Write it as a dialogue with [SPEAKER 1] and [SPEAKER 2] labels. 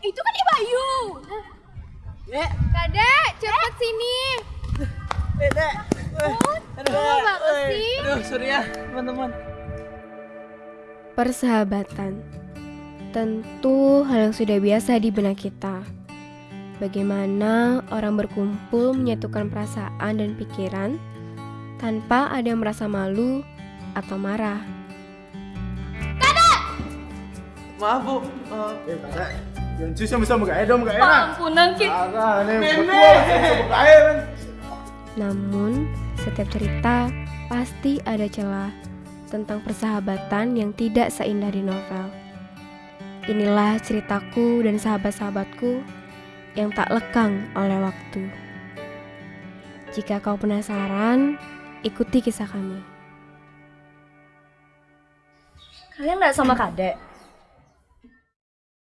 [SPEAKER 1] itu kan Ibayu.
[SPEAKER 2] Dek,
[SPEAKER 1] Kadek, cepet sini.
[SPEAKER 2] eh, dek. Eh, aduh, eh,
[SPEAKER 1] sih.
[SPEAKER 2] Aduh, sorry ya, teman-teman.
[SPEAKER 3] Persahabatan tentu hal yang sudah biasa di benak kita. Bagaimana orang berkumpul menyatukan perasaan dan pikiran tanpa ada yang merasa malu atau marah.
[SPEAKER 2] Maaf, Bu. Eh,
[SPEAKER 4] Eh, kadek. Yang sama sama gak dong, gak enak.
[SPEAKER 1] Ampunan Ki.
[SPEAKER 4] Berdua sama gak.
[SPEAKER 3] Namun, setiap cerita pasti ada celah tentang persahabatan yang tidak seindah di novel. Inilah ceritaku dan sahabat-sahabatku yang tak lekang oleh waktu. Jika kau penasaran, ikuti kisah kami.
[SPEAKER 5] Kalian nggak sama kadek?